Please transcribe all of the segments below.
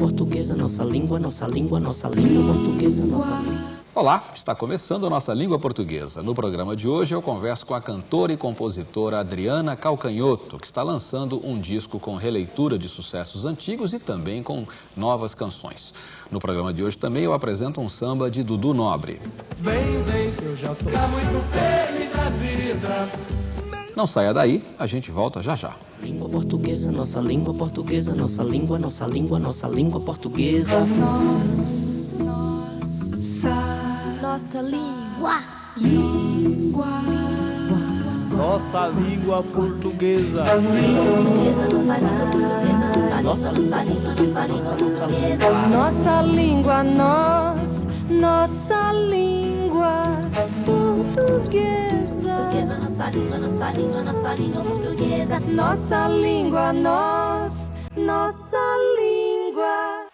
Portuguesa, nossa língua, nossa língua, nossa língua portuguesa, nossa língua. Olá, está começando a nossa língua portuguesa. No programa de hoje eu converso com a cantora e compositora Adriana Calcanhoto, que está lançando um disco com releitura de sucessos antigos e também com novas canções. No programa de hoje também eu apresento um samba de Dudu Nobre. Vem, vem, eu já tô tá muito feliz da vida. Não saia daí, a gente volta já já. Língua portuguesa, nossa língua portuguesa, nossa língua, nossa língua, nossa língua portuguesa. Nossa, nossa língua. Língua. Nossa língua portuguesa. Nossa língua nós, nossa língua nossa língua portuguesa. Nossa língua, nós, nossa língua.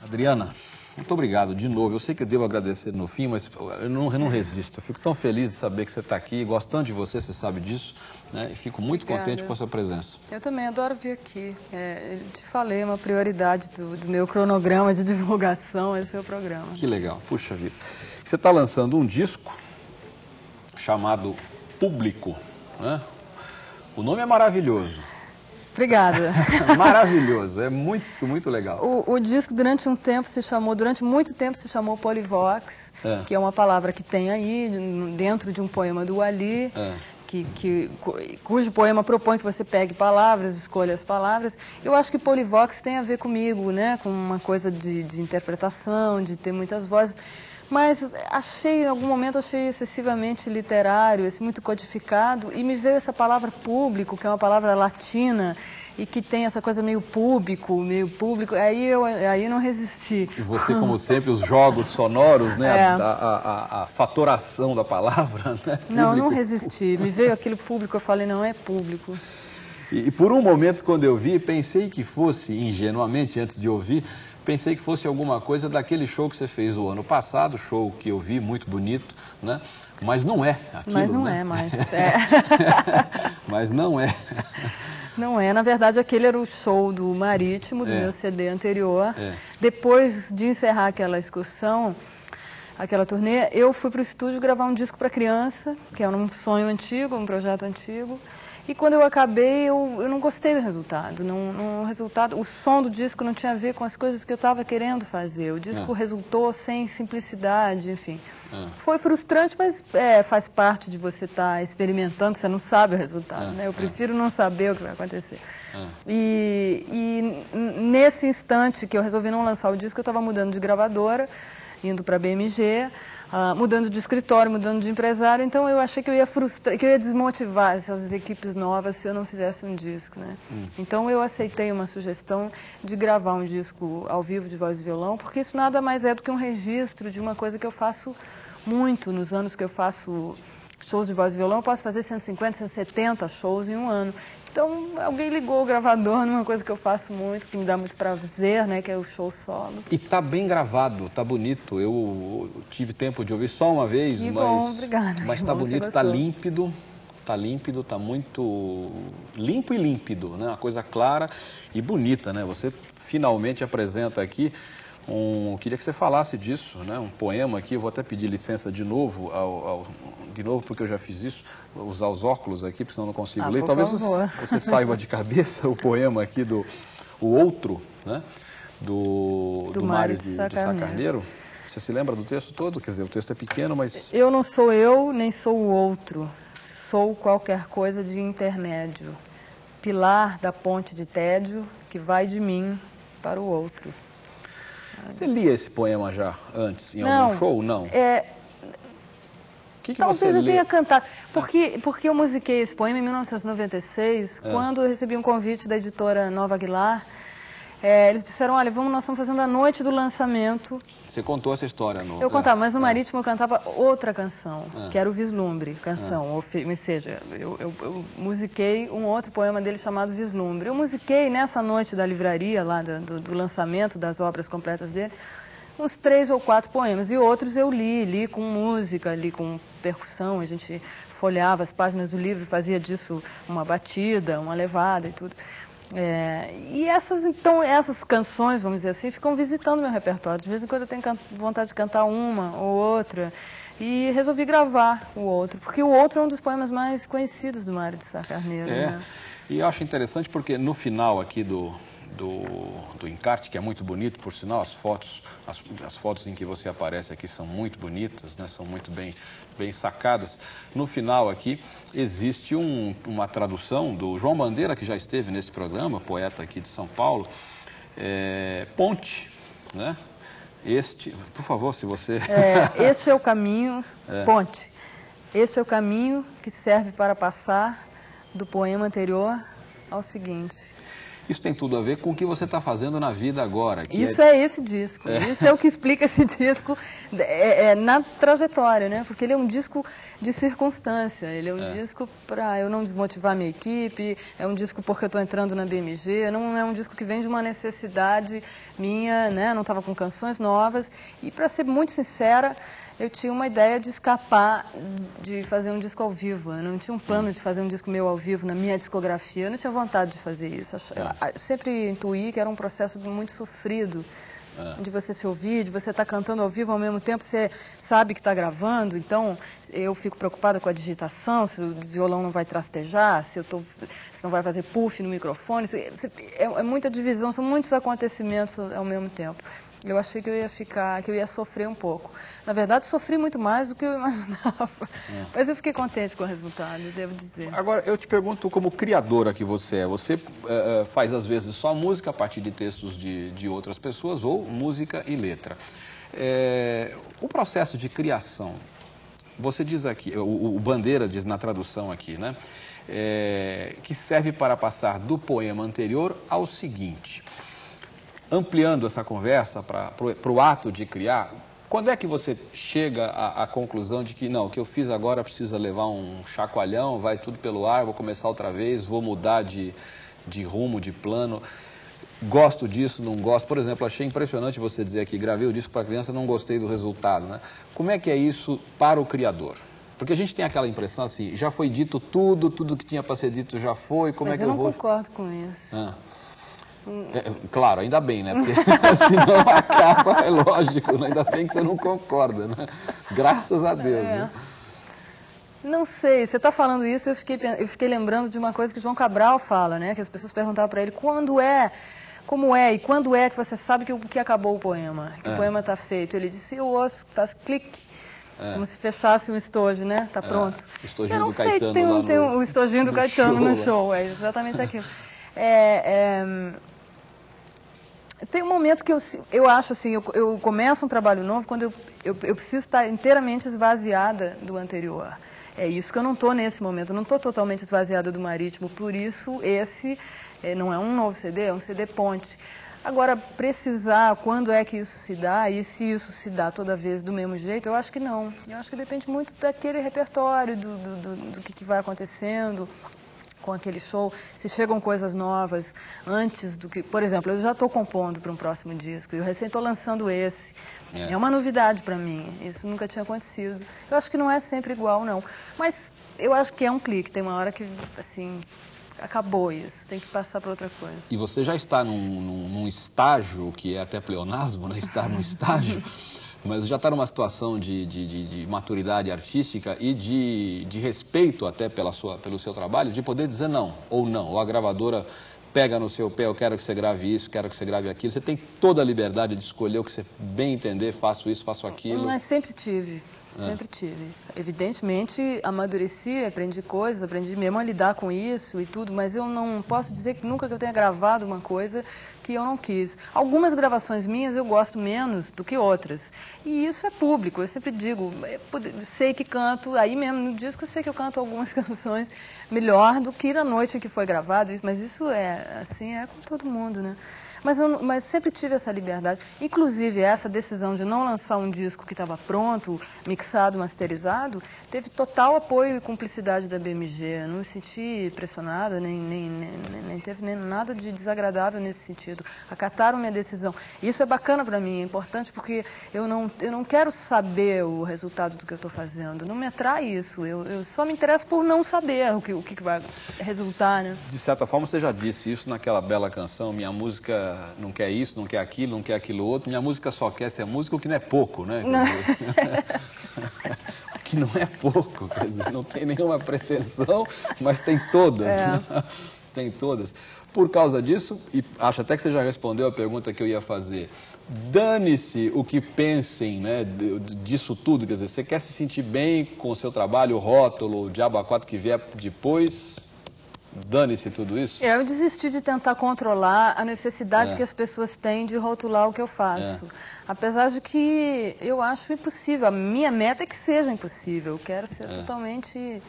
Adriana, muito obrigado de novo. Eu sei que eu devo agradecer no fim, mas eu não, eu não resisto. Eu fico tão feliz de saber que você está aqui, gosto tanto de você, você sabe disso, né? E fico muito Obrigada. contente com a sua presença. Eu também adoro vir aqui. É, eu te falei, é uma prioridade do, do meu cronograma de divulgação, esse é o programa. Que legal, puxa vida. Você está lançando um disco chamado Público, né? O nome é maravilhoso. Obrigada. Maravilhoso, é muito, muito legal. O, o, disco durante um tempo se chamou, durante muito tempo se chamou Polivox, É. que é uma palavra que tem aí dentro de um poema do Ali, É. que, que, cu- cujo poema propõe que você pegue palavras, escolha as palavras. Eu acho que Polivox tem a ver comigo, né? Com uma coisa de, de interpretação, de ter muitas vozes. Mas achei, em algum momento, achei excessivamente literário, muito codificado, e me veio essa palavra público, que é uma palavra latina, e que tem essa coisa meio público, meio público, aí eu aí não resisti. E você, como sempre, os jogos sonoros, né? É. A, a- a- a fatoração da palavra, né? Não, não resisti. Me veio aquele público, eu falei, não é público. E, e por um momento, quando eu vi, pensei que fosse, ingenuamente, antes de ouvir, pensei que fosse alguma coisa daquele show que você fez o ano passado, show que eu vi, muito bonito, né? Mas não é aquilo, Mas não né? é mais, é. Mas não é. Não é, na verdade aquele era o show do Marítimo, do É. meu CD anterior. É. Depois de encerrar aquela excursão, aquela turnê, eu fui para o estúdio gravar um disco para criança, que era um sonho antigo, um projeto antigo. E quando eu acabei, eu, eu não gostei do resultado. Não, não- o resultado. O som do disco não tinha a ver com as coisas que eu estava querendo fazer. O disco É. resultou sem simplicidade, enfim. É. Foi frustrante, mas é, faz parte de você estar experimentando, você não sabe o resultado, É, né? Eu é. prefiro não saber o que vai acontecer. É. E, e nesse instante que eu resolvi não lançar o disco, eu estava mudando de gravadora, indo para a BMG, ah, mudando de escritório, mudando de empresário, então eu achei que eu ia frustrar, que eu ia desmotivar essas equipes novas se eu não fizesse um disco, né? Então eu aceitei uma sugestão de gravar um disco ao vivo de voz e violão, porque isso nada mais é do que um registro de uma coisa que eu faço muito nos anos que eu faço shows de voz e violão, eu posso fazer 150, 170 shows em um ano. Então, alguém ligou o gravador numa coisa que eu faço muito, que me dá muito prazer, né, que é o show solo. E tá bem gravado, tá bonito. Eu tive tempo de ouvir só uma vez, Que mas. bom, obrigada. Mas tá bom bonito, tá límpido. Tá límpido, tá muito limpo e límpido, né? Uma coisa clara e bonita, né? Você finalmente apresenta aqui um. Queria que você falasse disso, né? Um poema aqui. Eu vou até pedir licença de novo, ao, ao- de novo porque eu já fiz isso. Vou usar os óculos aqui, porque senão eu não consigo Ah, ler. Talvez favor. você saiba de cabeça o poema aqui do o outro, né? Do, Do do Mário de de. Sacarneiro. Você se lembra do texto todo? Quer dizer, o texto é pequeno, mas Eu não sou eu, nem sou o outro. Sou qualquer coisa de intermédio. Pilar da ponte de tédio que vai de mim para o outro. Você lia esse poema já antes, em Não, algum show? Não. É, que, que Talvez eu lê? tenha cantado. Porque, porque eu musiquei esse poema em 1996, É. quando eu recebi um convite da editora Nova Aguilar É, eles disseram, olha, vamos, nós estamos fazendo a noite do lançamento. Você contou essa história no... Eu contava, mas no É. Marítimo eu cantava outra canção, É. que era o Vislumbre, canção. Ou, fe- ou seja, eu, eu, eu musiquei um outro poema dele chamado Vislumbre. Eu musiquei nessa noite da livraria, lá do, do lançamento das obras completas dele, uns três ou quatro poemas. E outros eu li, li com música, li com percussão. A gente folhava as páginas do livro, fazia disso uma batida, uma levada e tudo. É, e essas, então, essas canções, vamos dizer assim, ficam visitando meu repertório. De vez em quando eu tenho vontade de cantar uma ou outra. E resolvi gravar o outro, porque o outro é um dos poemas mais conhecidos do Mário de Sá Carneiro. É, Né? e eu acho interessante porque no final aqui do, do, do encarte, que é muito bonito, por sinal, as fotos, as, as fotos em que você aparece aqui são muito bonitas, né, são muito bem, bem sacadas. No final aqui existe um- uma tradução do João Bandeira, que já esteve nesse programa, poeta aqui de São Paulo, é, Ponte, né? Este, por favor, se você... É, este é o caminho, É. ponte. Este é o caminho que serve para passar do poema anterior ao seguinte. Isso tem tudo a ver com o que você está fazendo na vida agora. Isso é esse disco. É. Isso é o que explica esse disco é, é, na trajetória, né? Porque ele é um disco de circunstância. Ele é um É. disco para eu não desmotivar minha equipe. É um disco porque eu estou entrando na BMG. Não é um disco que vem de uma necessidade minha, né? Não estava com canções novas. E para ser muito sincera, eu tinha uma ideia de escapar de fazer um disco ao vivo. Eu não tinha um plano de fazer um disco meu ao vivo na minha discografia. Eu não tinha vontade de fazer isso. Eu sempre intuí que era um processo muito sofrido É. de você se ouvir, de você estar cantando ao vivo ao mesmo tempo, você sabe que está gravando, então eu fico preocupada com a digitação, se o violão não vai trastejar, se eu tô, se não vai fazer puff no microfone, se- se- é, é muita divisão, são muitos acontecimentos ao mesmo tempo. Eu achei que eu ia ficar, que eu ia sofrer um pouco. Na verdade, sofri muito mais do que eu imaginava. Mas eu fiquei contente com o resultado, devo dizer. Agora, eu te pergunto, como criadora que você é, você eh, faz às vezes só música a partir de textos de, de outras pessoas ou música e letra. Eh, o processo de criação, você diz aqui, o, o Bandeira diz na tradução aqui, né? eh, que serve para passar do poema anterior ao seguinte. Ampliando essa conversa para o ato de criar, quando é que você chega à, à conclusão de que não, o que eu fiz agora precisa levar um chacoalhão, vai tudo pelo ar, vou começar outra vez, vou mudar de, de rumo, de plano, gosto disso, não gosto. Por exemplo, achei impressionante você dizer aqui, gravei o disco para criança, não gostei do resultado. Né? Como é que é isso para o criador? Porque a gente tem aquela impressão assim, já foi dito tudo, tudo que tinha para ser dito já foi, como Mas é que eu eu, não vou... concordo com isso. Ah. É, claro, ainda bem, né? Porque senão acaba, é lógico, né? ainda bem que você não concorda, né? Graças a Deus, É. né? Não sei, você está falando isso, eu fiquei, eu fiquei lembrando de uma coisa que o João Cabral fala, né? Que as pessoas perguntavam para ele quando é, como é e quando é que você sabe que, o- que acabou o poema, que É. o poema está feito. Ele disse, eu ouço, faz clique, É. como se fechasse um estojo, né? Tá É, pronto. o estojinho eu não do sei, Caetano tem, um- lá tem no- um- o estojinho do no Caetano no show, show, é exatamente aquilo. É, é, tem um momento que eu, eu acho assim, eu, eu começo um trabalho novo quando eu, eu, eu preciso estar inteiramente esvaziada do anterior. É isso que eu não estou nesse momento, não estou totalmente esvaziada do marítimo, por isso esse eh, não é um novo CD, é um CD ponte. Agora, precisar quando é que isso se dá e se isso se dá toda vez do mesmo jeito, eu acho que não. Eu acho que depende muito daquele repertório, do, do, do, do que, que vai acontecendo com aquele show, se chegam coisas novas antes do que. Por exemplo, eu já estou compondo para um próximo disco, eu recém estou lançando esse. É. É, uma novidade para mim, isso nunca tinha acontecido. Eu acho que não é sempre igual, não. Mas eu acho que é um clique, tem uma hora que, assim, acabou isso, tem que passar para outra coisa. E você já está num, num- num estágio, que é até pleonasmo, né? Estar num estágio, mas já está numa situação de, de- de- de maturidade artística e de, respeito até pela sua, pelo seu trabalho, de poder dizer não, ou não. Ou a gravadora pega no seu pé, eu quero que você grave isso, quero que você grave aquilo. Você tem toda a liberdade de escolher o que você bem entender, faço isso, faço aquilo. Mas sempre tive. Sempre tive. Evidentemente, amadureci, aprendi coisas, aprendi mesmo a lidar com isso e tudo, mas eu não posso dizer que nunca que eu tenha gravado uma coisa que eu não quis. Algumas gravações minhas eu gosto menos do que outras. E isso é público, eu sempre digo, é, pode- sei que canto, aí mesmo no disco eu sei que eu canto algumas canções melhor do que na noite em que foi gravado, mas isso é, assim, é com todo mundo, né? Mas, eu, mas sempre tive essa liberdade. Inclusive, essa decisão de não lançar um disco que estava pronto, mixado, masterizado, teve total apoio e cumplicidade da BMG. Eu não me senti pressionada, nem, nem, nem, nem teve nem nada de desagradável nesse sentido. Acataram minha decisão. Isso é bacana para mim, é importante porque eu não, eu não quero saber o resultado do que eu estou fazendo. Não me atrai isso. Eu, eu só me interesso por não saber o que, o que vai resultar, né? De certa forma, você já disse isso naquela bela canção, minha música não quer isso, não quer aquilo, não quer aquilo outro, minha música só quer ser música, o que não é pouco, né? o que não é pouco, quer dizer, não tem nenhuma pretensão, mas tem todas, é. né? Tem todas. Por causa disso, e acho até que você já respondeu a pergunta que eu ia fazer, dane-se o que pensem né, disso tudo, quer dizer, você quer se sentir bem com o seu trabalho, o rótulo, o diabo a quatro que vier depois, dane-se tudo isso? É, eu desisti de tentar controlar a necessidade é. que as pessoas têm de rotular o que eu faço. É. Apesar de que eu acho impossível. A minha meta é que seja impossível. Eu quero ser é. totalmente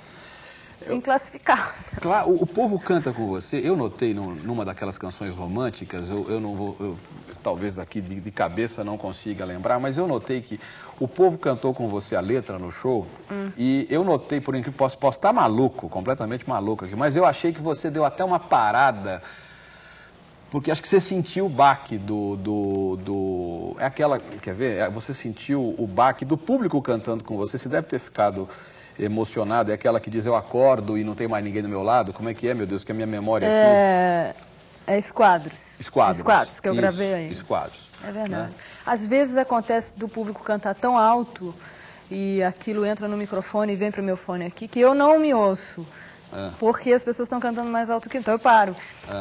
inclassificável. Claro, o, o, povo canta com você. Eu notei num, numa daquelas canções românticas, eu, eu não vou, eu, talvez aqui de, de, cabeça não consiga lembrar, mas eu notei que o povo cantou com você a letra no show hum. e eu notei, por incrível que posso, posso estar maluco, completamente maluco aqui, mas eu achei que você deu até uma parada porque acho que você sentiu o baque do, do, do, É aquela. Quer ver? É, você sentiu o baque do público cantando com você. Você deve ter ficado emocionado. É aquela que diz eu acordo e não tem mais ninguém do meu lado. Como é que é, meu Deus? Que a minha memória é... aqui. É esquadros. Esquadros. Esquadros, que eu Isso, gravei aí. Esquadros. É verdade. Né? Às vezes acontece do público cantar tão alto e aquilo entra no microfone e vem para o meu fone aqui que eu não me ouço. É. Porque as pessoas estão cantando mais alto que eu, então eu paro.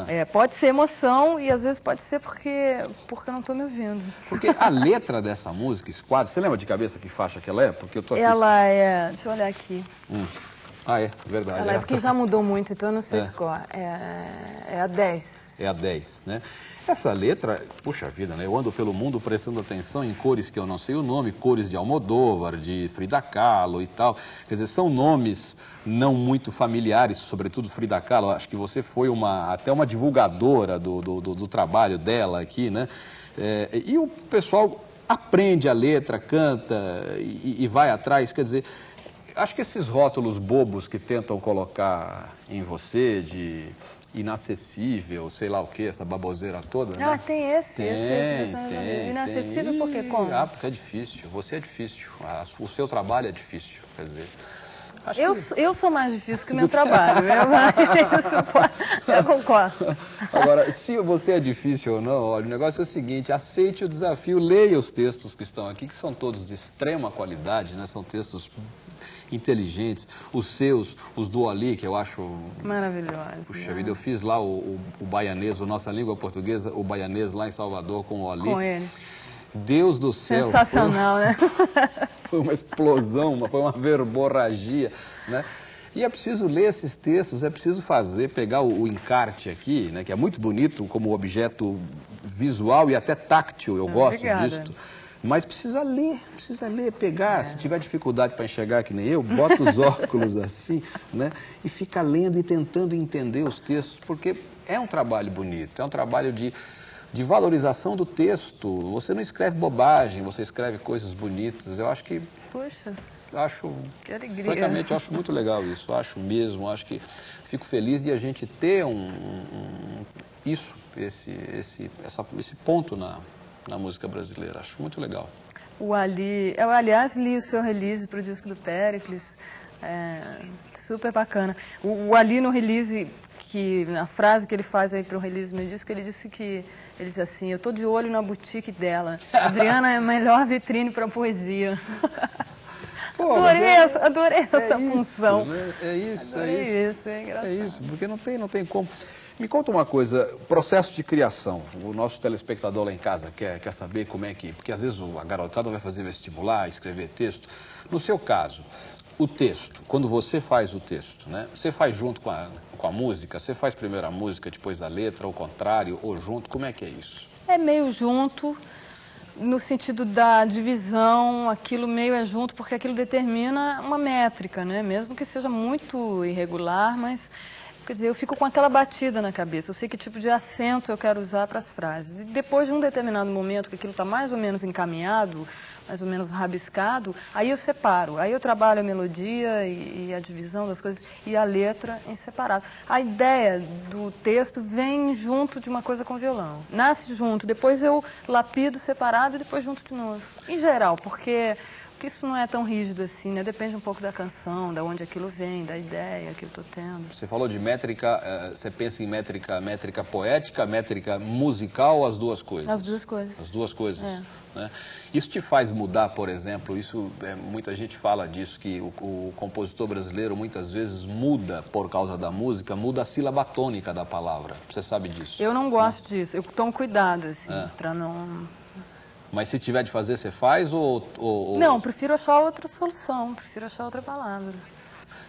É. É, pode ser emoção e às vezes pode ser porque, porque eu não estou me ouvindo. Porque a letra dessa música, Esquadro, você lembra de cabeça que faixa que ela é? Porque eu tô aqui... Ela é... Deixa eu olhar aqui. Hum. Ah, é, verdade. Ela é, é porque já mudou muito, então eu não sei é. de qual. É, é a 10 é a 10, né? Essa letra, puxa vida, né? Eu ando pelo mundo prestando atenção em cores que eu não sei o nome, cores de Almodóvar, de Frida Kahlo e tal. Quer dizer, são nomes não muito familiares, sobretudo Frida Kahlo. Acho que você foi uma, até uma divulgadora do, do, do, do trabalho dela aqui, né? É, e o pessoal aprende a letra, canta e, e vai atrás. Quer dizer, acho que esses rótulos bobos que tentam colocar em você de inacessível, sei lá o que, essa baboseira toda, ah, né? tem esse, tem, esse, tem, inacessível tem. porque como? Ah, porque é difícil, você é difícil, o seu trabalho é difícil, quer dizer... Eu, que... eu sou mais difícil que o meu trabalho, eu, eu concordo. Agora, se você é difícil ou não, olha, o negócio é o seguinte, aceite o desafio, leia os textos que estão aqui, que são todos de extrema qualidade, né? São textos inteligentes, os seus, os do Ali, que eu acho... Maravilhosos. Puxa né? vida, eu fiz lá o, o, o baianês, a nossa língua portuguesa, o baianês lá em Salvador com o Ali. Com ele. Deus do céu. Sensacional, foi, né? foi uma explosão, foi uma verborragia, né? E é preciso ler esses textos, é preciso fazer, pegar o, o, encarte aqui, né, que é muito bonito como objeto visual e até táctil, eu gosto Obrigada. disso. Mas precisa ler, precisa ler, pegar. É. Se tiver dificuldade para enxergar que nem eu, bota os óculos assim, né? E fica lendo e tentando entender os textos, porque é um trabalho bonito, é um trabalho de, de valorização do texto. Você não escreve bobagem, você escreve coisas bonitas. Eu acho que. Puxa. Acho. Que alegria. Francamente, eu acho muito legal isso. Acho mesmo. Acho que fico feliz de a gente ter um, um isso, esse, esse, essa, esse ponto na, na música brasileira. Acho muito legal. O Ali, eu aliás li o seu release para o disco do Pericles, é, super bacana. O, o, Ali no release, que na frase que ele faz aí para o release do meu disco, ele disse que ele disse assim, eu tô de olho na boutique dela. Adriana é a melhor vitrine para poesia. Pô, adorei, é, essa, adorei é essa isso, função. Né? É isso, adorei é isso. isso é, engraçado. é isso, porque não tem, não tem como. Me conta uma coisa, processo de criação. O nosso telespectador lá em casa quer, quer saber como é que. Porque às vezes a garotada vai fazer vestibular, escrever texto. No seu caso, o texto, quando você faz o texto, né? Você faz junto com a, com a música? Você faz primeiro a música, depois a letra, ou contrário, ou junto? Como é que é isso? É meio junto, no sentido da divisão, aquilo meio é junto, porque aquilo determina uma métrica, né? Mesmo que seja muito irregular, mas Quer dizer, eu fico com aquela batida na cabeça, eu sei que tipo de acento eu quero usar para as frases. E depois de um determinado momento que aquilo está mais ou menos encaminhado, mais ou menos rabiscado, aí eu separo. Aí eu trabalho a melodia e, e, a divisão das coisas e a letra em separado. A ideia do texto vem junto de uma coisa com violão. Nasce junto, depois eu lapido separado e depois junto de novo. Em geral, porque porque isso não é tão rígido assim, né? Depende um pouco da canção, da onde aquilo vem, da ideia que eu estou tendo. Você falou de métrica, eh, você pensa em métrica, métrica poética, métrica musical as duas coisas? As duas coisas. As duas coisas. É. Né? Isso te faz mudar, por exemplo, isso é, muita gente fala disso, que o, o, compositor brasileiro muitas vezes muda por causa da música, muda a sílaba tônica da palavra. Você sabe disso? Eu não gosto né? disso, eu tomo cuidado, assim, é. para não mas se tiver de fazer, você faz ou, ou, Não, prefiro achar outra solução, prefiro achar outra palavra.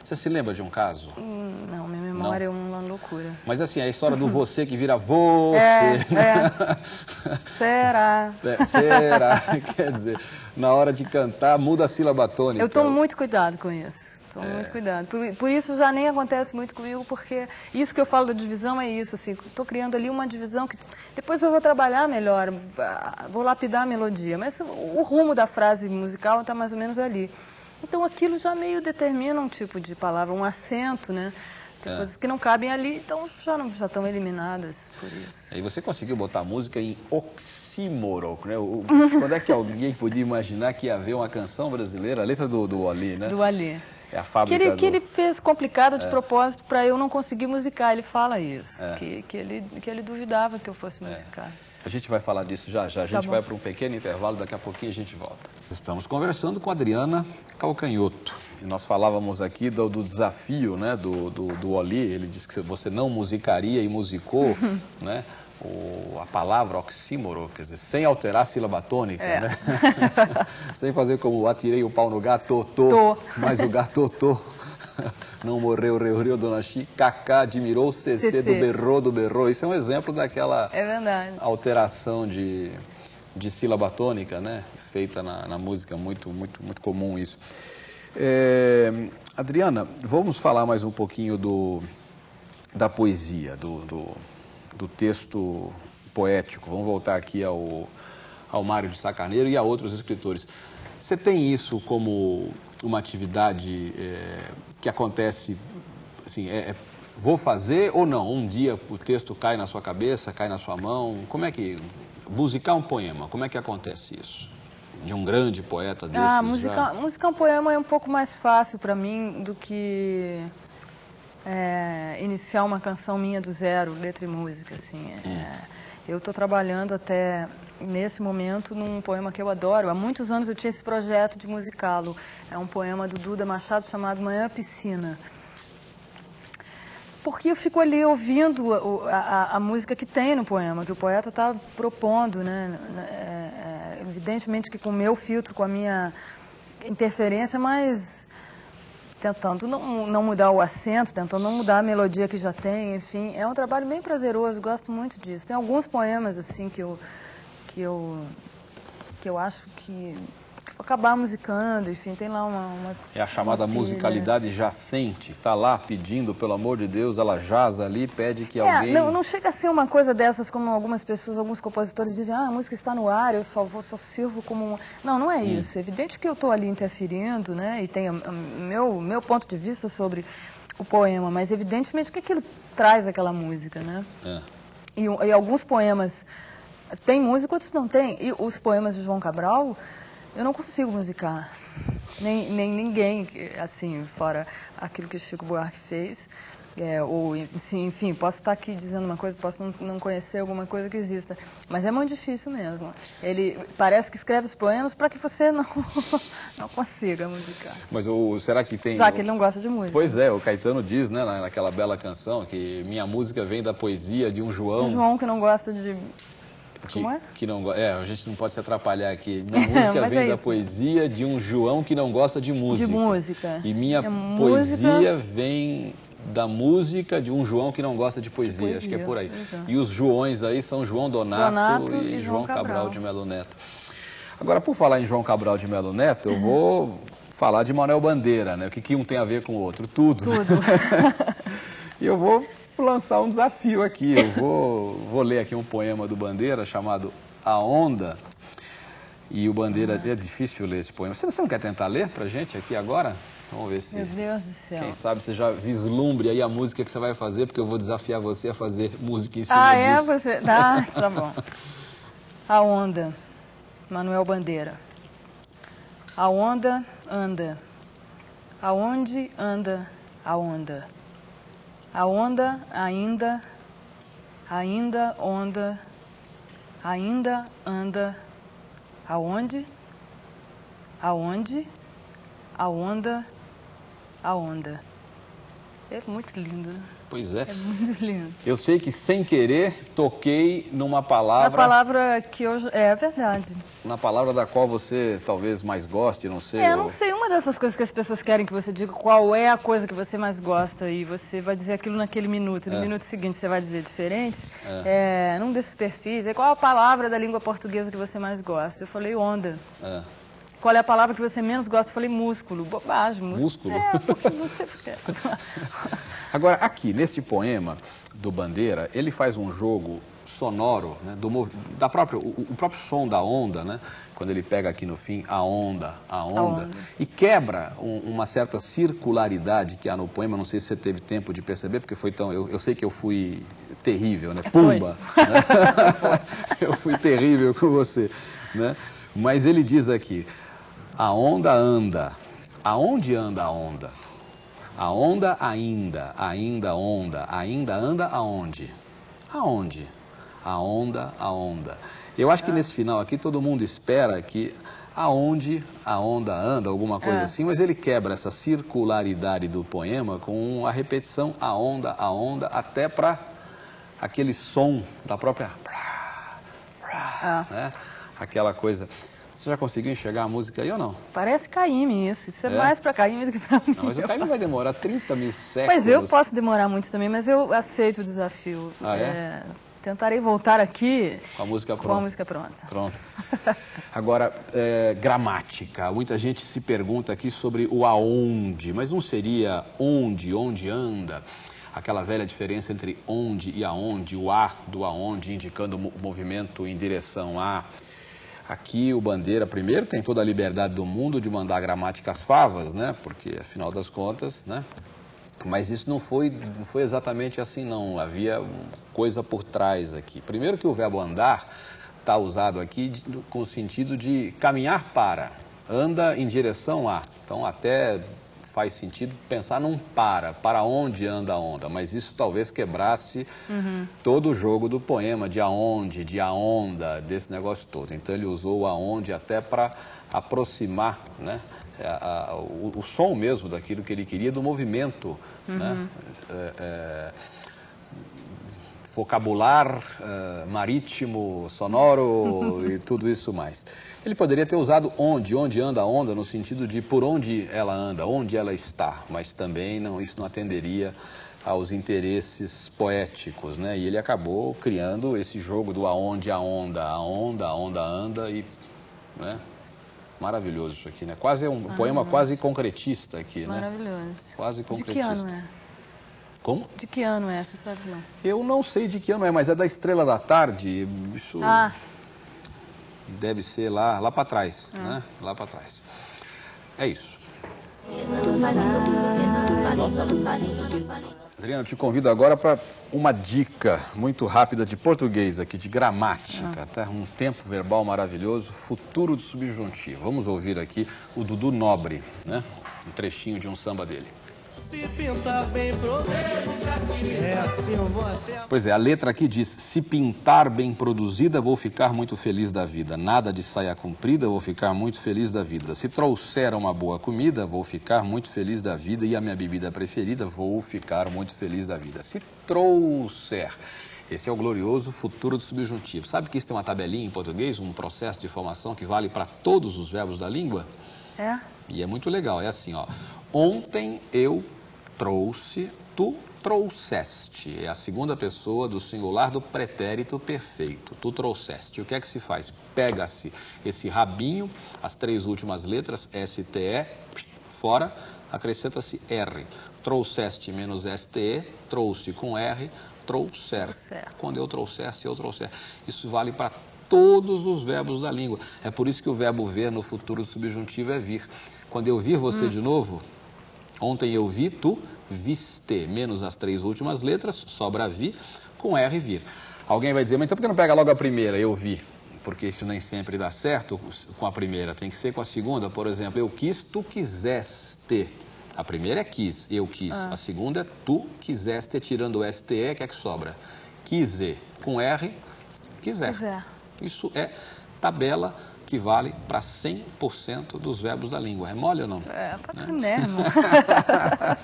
Você se lembra de um caso? Hum, não, minha memória não. é uma loucura. Mas assim, a história do você que vira você. É, é. será? É, será? Quer dizer, na hora de cantar, muda a sílaba tônica. Eu tomo muito cuidado com isso. Tomo é. muito cuidado. Por, por, isso já nem acontece muito comigo, porque isso que eu falo da divisão é isso, assim, estou criando ali uma divisão que depois eu vou trabalhar melhor, vou lapidar a melodia, mas o rumo da frase musical está mais ou menos ali. Então aquilo já meio determina um tipo de palavra, um acento, né? Tem é. coisas que não cabem ali, então já não já estão eliminadas por isso. E você conseguiu botar a música em oxímoro, né? O, quando é que alguém podia imaginar que ia haver uma canção brasileira, a letra do, do Ali, né? Do Ali. É a fábrica que ele, do... que ele fez complicado de é. propósito para eu não conseguir musicar. Ele fala isso, é. que, que, ele, que ele duvidava que eu fosse é. musicar. A gente vai falar disso já já. A tá gente tá vai para um pequeno intervalo, daqui a pouquinho a gente volta. Estamos conversando com a Adriana Calcanhoto. E nós falávamos aqui do, do desafio né, do, do, do Oli. Ele disse que você não musicaria e musicou, né? O, a palavra oxímoro, quer dizer, sem alterar a sílaba tônica, é. né? sem fazer como atirei o pau no gato, tô, mas o gato, tô. Não morreu, reu, reu, dona Chi, Cacá admirou, CC do berrou, do berrou. Isso é um exemplo daquela é alteração de, de sílaba tônica, né? Feita na, na música, muito, muito, muito comum isso. É, Adriana, vamos falar mais um pouquinho do, da poesia, do, do do texto poético. Vamos voltar aqui ao, ao Mário de Sacaneiro e a outros escritores. Você tem isso como uma atividade é, que acontece, assim, é, é, vou fazer ou não? Um dia o texto cai na sua cabeça, cai na sua mão. Como é que musicar um poema? Como é que acontece isso? De um grande poeta desse? Ah, musicar, já... musicar um poema é um pouco mais fácil para mim do que é, iniciar uma canção minha do zero, letra e música, assim. É, hum. eu estou trabalhando até nesse momento num poema que eu adoro. Há muitos anos eu tinha esse projeto de musicá-lo. É um poema do Duda Machado chamado Manhã Piscina. Porque eu fico ali ouvindo a, a, a música que tem no poema, que o poeta está propondo, né? É, é, evidentemente que com o meu filtro, com a minha interferência, mas tentando não, não mudar o acento, tentando não mudar a melodia que já tem, enfim, é um trabalho bem prazeroso, gosto muito disso. Tem alguns poemas assim que eu que eu que eu acho que, acabar musicando, enfim, tem lá uma, uma é a chamada musicalidade jacente, está lá pedindo, pelo amor de Deus, ela jaz ali, pede que é, alguém. Não, não chega a ser uma coisa dessas como algumas pessoas, alguns compositores dizem, ah, a música está no ar, eu só vou, só sirvo como um... Não, não é hum. isso. É evidente que eu estou ali interferindo, né? E tem o meu meu ponto de vista sobre o poema, mas evidentemente que aquilo traz aquela música, né? É. E, e alguns poemas tem música, outros não tem. E os poemas de João Cabral, eu não consigo musicar. Nem, nem ninguém, assim, fora aquilo que o Chico Buarque fez. É, ou, enfim, posso estar aqui dizendo uma coisa, posso não, não, conhecer alguma coisa que exista, mas é muito difícil mesmo. Ele parece que escreve os poemas para que você não, não consiga musicar. Mas o, será que tem... Já que ele não gosta de música. Pois é, o Caetano diz, né, naquela bela canção, que minha música vem da poesia de um João... Um João que não gosta de Como é? Que não, é, a gente não pode se atrapalhar aqui. Minha música vem é da poesia de um João que não gosta de música. De música. E minha é poesia música... vem da música de um João que não gosta de poesia, de poesia acho que é por aí. Exato. E os Joões aí são João Donato, Donato e, e, João Cabral. Cabral de Melo Neto. Agora, por falar em João Cabral de Melo Neto, eu vou falar de Manuel Bandeira, né? O que, que um tem a ver com o outro? Tudo. Tudo. E eu vou lançar um desafio aqui. Eu vou, vou ler aqui um poema do Bandeira chamado A Onda. E o Bandeira, é difícil ler esse poema. Você, você não quer tentar ler pra gente aqui agora? Vamos ver se, Meu Deus do céu. quem sabe, você já vislumbre aí a música que você vai fazer, porque eu vou desafiar você a fazer música em cima Ah, é? disso. Você... Tá, tá bom. A onda. Manuel Bandeira. A onda anda. Aonde anda a onda? A onda ainda, ainda onda, ainda anda. Aonde? Aonde? A onda, a onda. É muito lindo, né? Pois é. É muito lindo. Eu sei que sem querer toquei numa palavra, palavra que hoje é verdade. na palavra da qual você talvez mais goste, não sei. É, eu não sei, uma dessas coisas que as pessoas querem que você diga qual é a coisa que você mais gosta e você vai dizer aquilo naquele minuto, e no É. minuto seguinte você vai dizer diferente, é. num desses perfis, é qual a palavra da língua portuguesa que você mais gosta? Eu falei onda. É. Qual é a palavra que você menos gosta? Eu falei músculo. Bobagem, músculo. Músculo? É, porque você... Agora, aqui, neste poema do Bandeira, ele faz um jogo sonoro, né, do da própria, o, o próprio som da onda, né, quando ele pega aqui no fim a onda, a onda, onda. e quebra um- uma certa circularidade que há no poema, não sei se você teve tempo de perceber, porque foi tão, eu, eu sei que eu fui terrível, né, pumba, né? eu fui terrível com você, né, mas ele diz aqui, a onda anda, aonde anda a onda? A onda ainda, ainda onda, ainda anda aonde? Aonde? A onda, a onda. Eu acho que nesse final aqui todo mundo espera que aonde a onda anda, alguma coisa É. assim, mas ele quebra essa circularidade do poema com a repetição a onda, a onda, até para aquele som da própria. Ah. Né? Aquela coisa. Você já conseguiu enxergar a música aí ou não? Parece Caíme isso. Isso é, É? mais pra Caíme do que pra mim. Não, mas o Caio vai demorar 30 mil séculos. Mas eu posso demorar muito também, mas eu aceito o desafio. Ah, é? tentarei voltar aqui Com a música com pronta. a música pronta. Pronto. Agora, é, gramática. Muita gente se pergunta aqui sobre o aonde, mas não seria onde, onde anda? Aquela velha diferença entre onde e aonde, o a do aonde, indicando o mo- movimento em direção a. Aqui o Bandeira, primeiro, tem toda a liberdade do mundo de mandar gramática às favas, né? Porque, afinal das contas, né? Mas isso não foi, não foi exatamente assim, não. Havia coisa por trás aqui. Primeiro que o verbo andar está usado aqui com o sentido de caminhar para, anda em direção a. Então até faz sentido pensar num para, para onde anda a onda. Mas isso talvez quebrasse todo o jogo do poema, de aonde, de a onda, desse negócio todo. Então ele usou o aonde até para aproximar né, a- a- o, o som mesmo daquilo que ele queria, do movimento. Né, É, é, vocabular eh, marítimo, sonoro e tudo isso mais. Ele poderia ter usado onde, onde anda a onda, no sentido de por onde ela anda, onde ela está, mas também não, isso não atenderia aos interesses poéticos, né? E ele acabou criando esse jogo do aonde a onda, a onda, a onda anda e, né? Maravilhoso isso aqui, né? Quase é um poema quase concretista aqui, né? Maravilhoso. Quase De que concretista. ano é? Como? De que ano é? Você sabe não? Eu não sei de que ano é, mas é da Estrela da Tarde. Isso Ah, deve ser lá, lá para trás, né? Lá para trás. É isso. Adriana, eu te convido agora para uma dica muito rápida de português aqui, de gramática, tá? Um tempo verbal maravilhoso, futuro do subjuntivo. Vamos ouvir aqui o Dudu Nobre, né? Um trechinho de um samba dele. Se pintar bem produzido, é assim eu vou até Pois é, a letra aqui diz: se pintar bem produzida, vou ficar muito feliz da vida. Nada de saia comprida, vou ficar muito feliz da vida. Se trouxer uma boa comida, vou ficar muito feliz da vida. E a minha bebida preferida, vou ficar muito feliz da vida. Se trouxer. Esse é o glorioso futuro do subjuntivo. Sabe que isso tem uma tabelinha em português, um processo de formação que vale para todos os verbos da língua? é? E é muito legal, é assim, ó. Ontem eu trouxe, tu trouxeste. É a segunda pessoa do singular do pretérito perfeito. Tu trouxeste. O que é que se faz? Pega-se esse rabinho, as três últimas letras, STE, fora, acrescenta-se R. Trouxeste menos STE, trouxe com R, trouxer. Trouxer. Quando eu trouxer, se eu trouxer. Isso vale para todos os verbos da língua. É por isso que o verbo ver no futuro subjuntivo é vir. Quando eu vir você de novo, ontem eu vi, tu viste. Menos as três últimas letras, sobra vi, com R vir. Alguém vai dizer, mas então por que não pega logo a primeira, eu vi? Porque isso nem sempre dá certo com a primeira, tem que ser com a segunda. Por exemplo, eu quis, tu quiseste. A primeira é quis, eu quis. A segunda é tu quiseste, tirando o STE, que é que sobra? Quise, com R, quiser. Quiser. Isso é tabela que vale para 100% dos verbos da língua. É mole ou não? É, pra mesmo.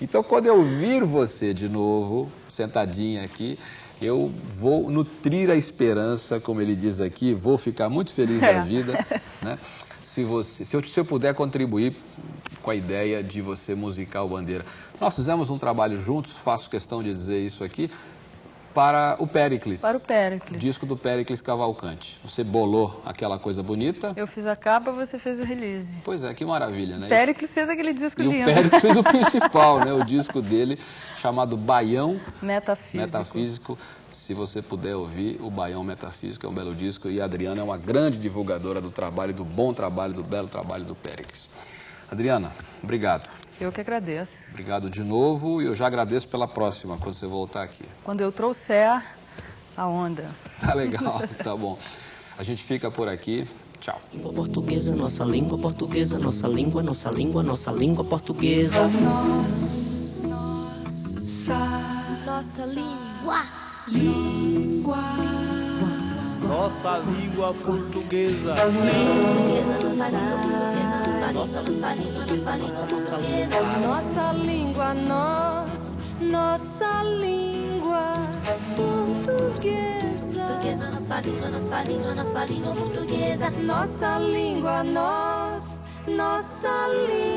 Então, quando eu vir você de novo, sentadinha aqui, eu vou nutrir a esperança, como ele diz aqui, vou ficar muito feliz da É. vida, né? Se, você, se, eu, se eu puder contribuir com a ideia de você musicar o Bandeira. Nós fizemos um trabalho juntos, faço questão de dizer isso aqui, para o Pericles. Para o Péricles. Disco do Pericles Cavalcante. Você bolou aquela coisa bonita. Eu fiz a capa, você fez o release. Pois é, que maravilha, né? Péricles fez aquele disco E o lindo. Péricles fez o principal, né? O disco dele, chamado Baião Metafísico. Metafísico. Se você puder ouvir, o Baião Metafísico é um belo disco e a Adriana é uma grande divulgadora do trabalho, do bom trabalho, do belo trabalho do Péricles. Adriana, obrigado. Eu que agradeço. Obrigado de novo e eu já agradeço pela próxima, quando você voltar aqui. Quando eu trouxer a onda. Tá legal, tá bom. A gente fica por aqui. Tchau. Língua portuguesa, nossa língua portuguesa, nossa língua, nossa língua, nossa língua portuguesa. Nossa língua. Nossa língua portuguesa. Nossa língua, nossa língua portuguesa. Nossa língua, nós, nossa língua portuguesa. Portuguesa, nossa língua, nossa língua, nossa língua portuguesa. Nossa língua, nós, nossa língua.